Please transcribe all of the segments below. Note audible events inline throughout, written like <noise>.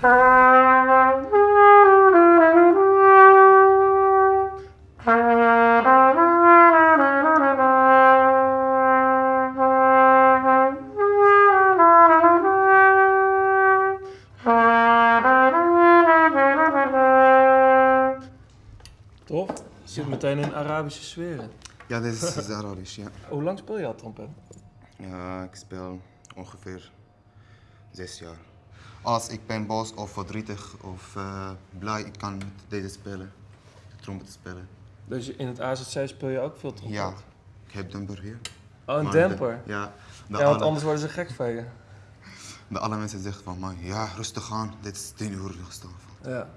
Tof. Zit meteen in Arabische sferen. Ja, dit is, is Arabisch, ja. Hoe lang speel je al trompet? Ja, ik speel ongeveer zes jaar. Als ik ben boos of verdrietig of eh, blij, ik kan met deze spelen, trompet spelen. Dus in het AZC speel je ook veel trompet? Ja, ik heb demper hier. Oh, een Maar demper? De, ja, de, Ja, want alle, anders worden ze gek van je. <laughs> de alle mensen zeggen van mij, ja, rustig aan, dit is tien uur rustig. Ja,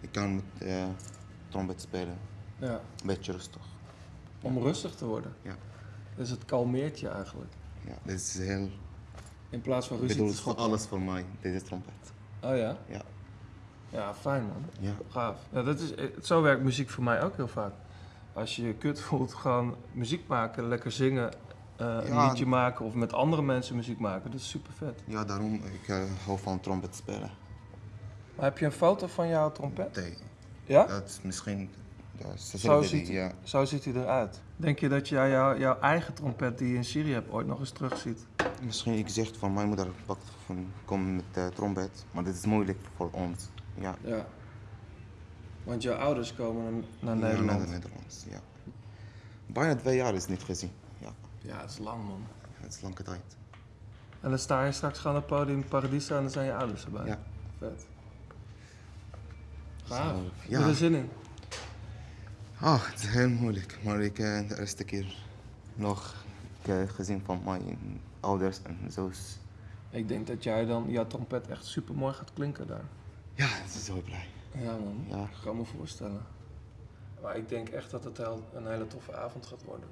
Ik kan met eh, trompet spelen, ja. een beetje rustig. Om rustig te worden. Ja. Dus het kalmeert je eigenlijk. Ja, dit is heel, In plaats van ruzie bedoel, te voor schoppen. alles voor mij, deze trompet. Oh ja? Ja. Ja, fijn man. Ja. Gaaf. Ja, dat is, eh, zo werkt muziek voor mij ook heel vaak. Als je je kut voelt, gewoon muziek maken, lekker zingen, eh, een liedje maken of met andere mensen muziek maken. Dat is super vet. Ja, daarom ik eh, hou van trompet spelen. Maar heb je een foto van jouw trompet? Nee, Ja? dat is misschien, ja, Zo ziet, ja. zo ziet hij eruit. Denk je dat jij jouw, jouw eigen trompet die je in Syrië hebt ooit nog eens terugziet? Misschien ik zeg van mijn moeder pakt van kom met de trompet, maar dit is moeilijk voor ons. Ja, Ja. Want jouw ouders komen naar, naar Ja, Nederland. naar Nederlands. Ja. Bijna twee jaar is niet gezien. Ja, Ja, dat is lang man. het is lange tijd. En dan sta je straks gewoon op het podium in Paradiso en dan zijn je ouders erbij. Ja. Vet. Gaaf. Zo, Heb je er ja. zin in? Ah, het is heel moeilijk, maar ik eh, de eerste keer nog ik, eh, gezien van mijn ouders en zo's. Ik denk dat jij dan jouw trompet echt super mooi gaat klinken daar. Ja, ik ben zo blij. Ja man, Ja. ik kan me voorstellen. Maar ik denk echt dat het een hele toffe avond gaat worden.